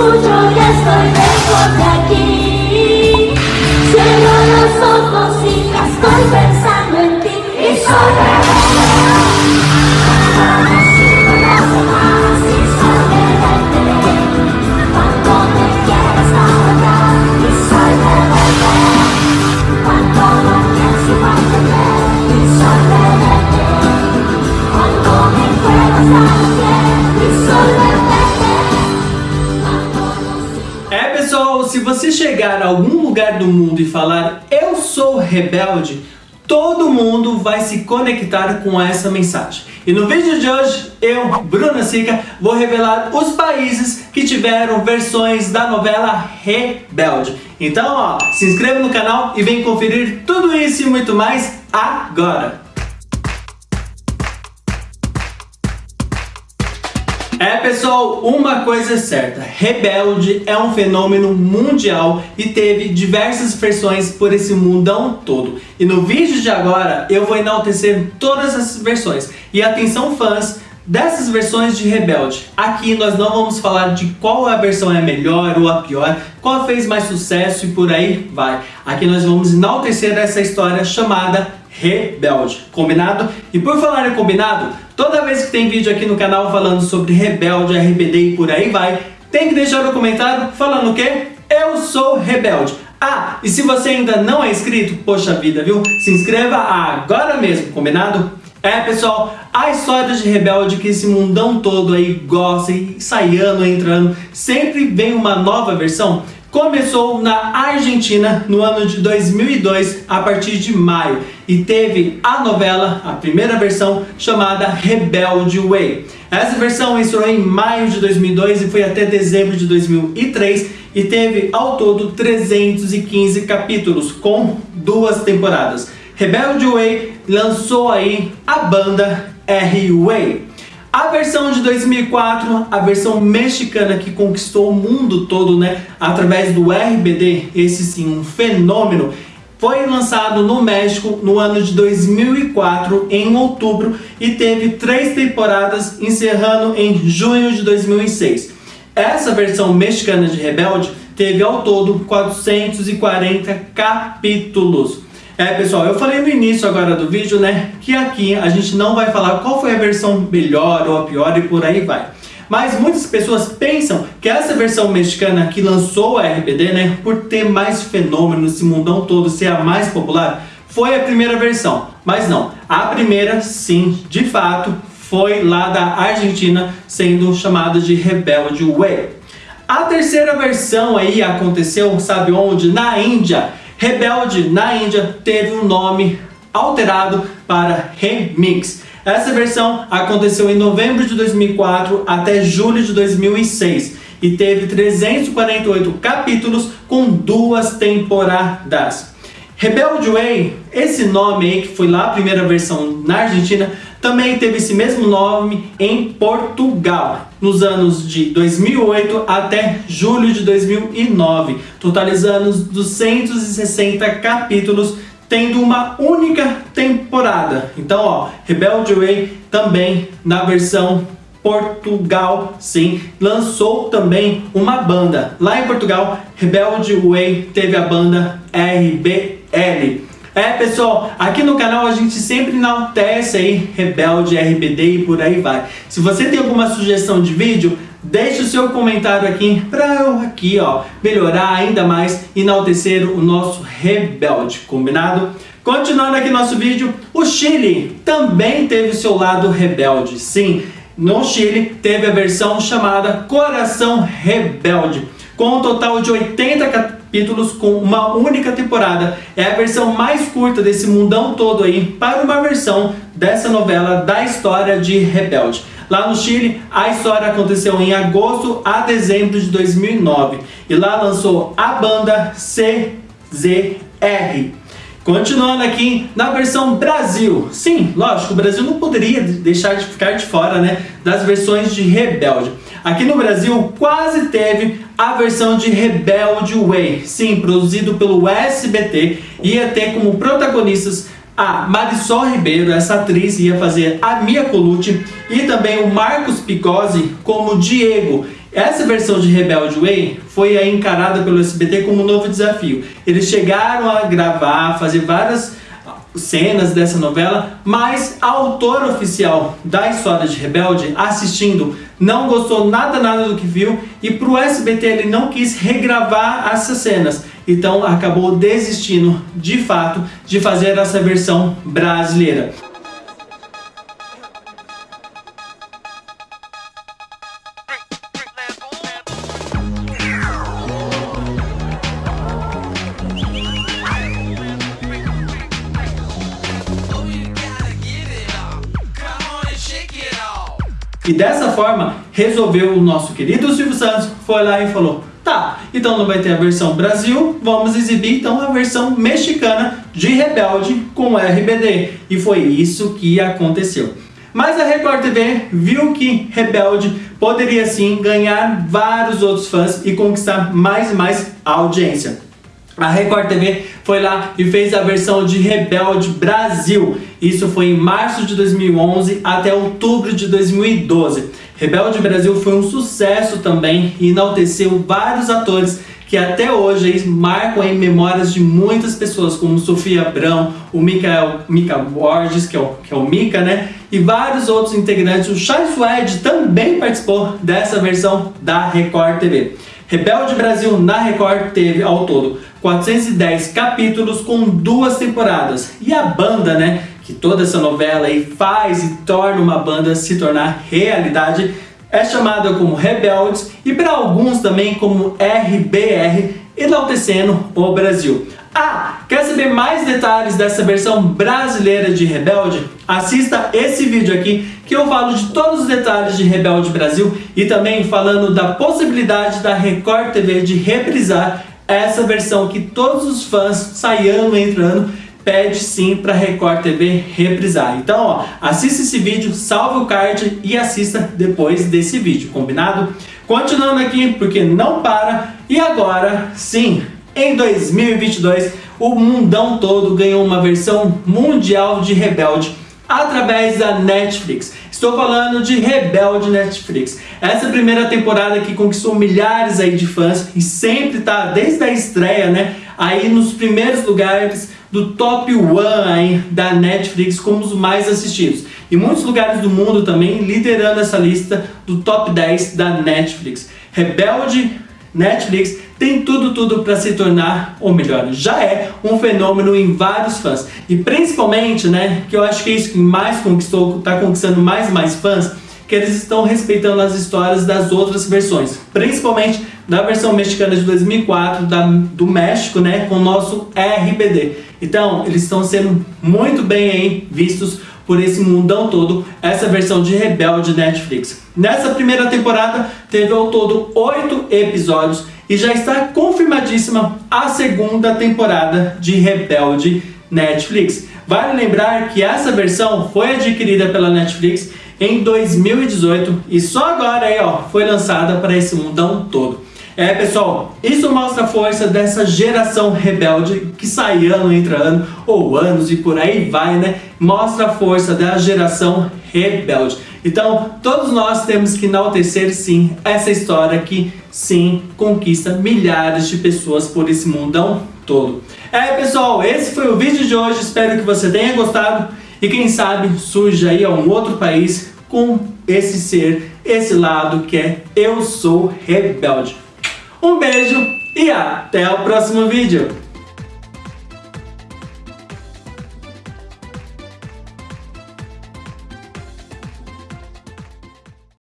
escucho y estoy É pessoal, se você chegar a algum lugar do mundo e falar eu sou rebelde, todo mundo vai se conectar com essa mensagem. E no vídeo de hoje, eu, Bruna Sica, vou revelar os países que tiveram versões da novela Rebelde. Então, ó, se inscreva no canal e vem conferir tudo isso e muito mais agora. É pessoal, uma coisa é certa, Rebelde é um fenômeno mundial e teve diversas versões por esse mundão todo. E no vídeo de agora eu vou enaltecer todas essas versões. E atenção fãs dessas versões de Rebelde. Aqui nós não vamos falar de qual a versão é a melhor ou a pior, qual fez mais sucesso e por aí vai. Aqui nós vamos enaltecer essa história chamada Rebelde, combinado? E por falar em combinado, toda vez que tem vídeo aqui no canal falando sobre Rebelde, RBD e por aí vai, tem que deixar no comentário falando o quê? Eu sou Rebelde. Ah, e se você ainda não é inscrito, poxa vida, viu? Se inscreva agora mesmo, combinado? É, pessoal, a história de Rebelde que esse mundão todo aí gosta e sai ano, entrando, sempre vem uma nova versão. Começou na Argentina no ano de 2002, a partir de maio, e teve a novela, a primeira versão, chamada Rebelde Way. Essa versão estreou em maio de 2002 e foi até dezembro de 2003 e teve ao todo 315 capítulos, com duas temporadas. Rebelde Way lançou aí a banda R-Way. A versão de 2004, a versão mexicana que conquistou o mundo todo, né, através do RBD, esse sim, um fenômeno, foi lançado no México no ano de 2004, em outubro, e teve três temporadas, encerrando em junho de 2006. Essa versão mexicana de Rebelde teve ao todo 440 capítulos. É pessoal, eu falei no início agora do vídeo, né, que aqui a gente não vai falar qual foi a versão melhor ou a pior e por aí vai. Mas muitas pessoas pensam que essa versão mexicana que lançou a RBD, né, por ter mais fenômeno nesse mundão todo, ser a mais popular, foi a primeira versão. Mas não, a primeira sim, de fato, foi lá da Argentina, sendo chamada de Rebelde Way. A terceira versão aí aconteceu, sabe onde? Na Índia. Rebelde na Índia teve um nome alterado para Remix. Essa versão aconteceu em novembro de 2004 até julho de 2006 e teve 348 capítulos com duas temporadas. Rebelde Way, esse nome aí que foi lá a primeira versão na Argentina, também teve esse mesmo nome em Portugal, nos anos de 2008 até julho de 2009, totalizando 260 capítulos, tendo uma única temporada. Então, ó, Rebelde Way também na versão Portugal, sim, lançou também uma banda. Lá em Portugal, Rebelde Way teve a banda RBL. É pessoal, aqui no canal a gente sempre enaltece aí Rebelde, RBD e por aí vai. Se você tem alguma sugestão de vídeo, deixe o seu comentário aqui para eu aqui ó, melhorar ainda mais e enaltecer o nosso Rebelde, combinado? Continuando aqui nosso vídeo, o Chile também teve seu lado rebelde, sim. No Chile teve a versão chamada Coração Rebelde, com um total de 80 capítulos com uma única temporada. É a versão mais curta desse mundão todo aí para uma versão dessa novela da história de Rebelde. Lá no Chile, a história aconteceu em agosto a dezembro de 2009 e lá lançou a banda CZR. Continuando aqui na versão Brasil. Sim, lógico, o Brasil não poderia deixar de ficar de fora né, das versões de Rebelde. Aqui no Brasil quase teve a versão de Rebelde Way. Sim, produzido pelo SBT. Ia ter como protagonistas a Marisol Ribeiro, essa atriz ia fazer a Mia Colucci e também o Marcos Picozzi como Diego. Essa versão de Rebelde Way foi encarada pelo SBT como um novo desafio. Eles chegaram a gravar, fazer várias cenas dessa novela, mas a autora oficial da história de Rebelde, assistindo, não gostou nada nada do que viu e pro SBT ele não quis regravar essas cenas. Então acabou desistindo, de fato, de fazer essa versão brasileira. E dessa forma, resolveu o nosso querido Silvio Santos, foi lá e falou, tá, então não vai ter a versão Brasil, vamos exibir então a versão mexicana de Rebelde com RBD. E foi isso que aconteceu. Mas a Record TV viu que Rebelde poderia sim ganhar vários outros fãs e conquistar mais e mais audiência. A Record TV foi lá e fez a versão de Rebelde Brasil. Isso foi em março de 2011 até outubro de 2012. Rebelde Brasil foi um sucesso também e enalteceu vários atores que até hoje marcam em memórias de muitas pessoas, como Sofia Abrão, o Mika, Mika Borges, que é, o, que é o Mika, né? E vários outros integrantes. O Chai Suede também participou dessa versão da Record TV. Rebelde Brasil na Record teve ao todo 410 capítulos com duas temporadas. E a banda, né, que toda essa novela aí faz e torna uma banda se tornar realidade, é chamada como Rebeldes e para alguns também como RBR, enaltecendo o Brasil. Ah, quer saber mais detalhes dessa versão brasileira de Rebelde? Assista esse vídeo aqui que eu falo de todos os detalhes de Rebelde Brasil e também falando da possibilidade da Record TV de reprisar essa versão que todos os fãs, sai ano entrando, pede sim para Record TV reprisar. Então, ó, assista esse vídeo, salve o card e assista depois desse vídeo, combinado? Continuando aqui, porque não para, e agora sim, em 2022, o mundão todo ganhou uma versão mundial de Rebelde através da Netflix. Estou falando de Rebelde Netflix. Essa primeira temporada que conquistou milhares aí de fãs e sempre está desde a estreia, né, aí nos primeiros lugares do top 1 aí da Netflix como os mais assistidos. E muitos lugares do mundo também liderando essa lista do top 10 da Netflix. Rebelde Netflix tem tudo, tudo para se tornar, ou melhor, já é um fenômeno em vários fãs. E principalmente, né, que eu acho que é isso que mais conquistou, está conquistando mais e mais fãs, que eles estão respeitando as histórias das outras versões. Principalmente da versão mexicana de 2004, da, do México, né, com o nosso RBD. Então, eles estão sendo muito bem aí vistos por esse mundão todo, essa versão de Rebelde Netflix. Nessa primeira temporada, teve ao todo oito episódios e já está confirmadíssima a segunda temporada de Rebelde Netflix. Vale lembrar que essa versão foi adquirida pela Netflix em 2018 e só agora aí, ó, foi lançada para esse mundão todo. É, pessoal, isso mostra a força dessa geração rebelde que sai ano entre ano, ou anos e por aí vai, né? Mostra a força da geração rebelde. Então, todos nós temos que enaltecer sim essa história que sim conquista milhares de pessoas por esse mundão todo. É, pessoal, esse foi o vídeo de hoje. Espero que você tenha gostado e quem sabe surja aí a um outro país com esse ser, esse lado que é eu sou rebelde. Um beijo e até o próximo vídeo.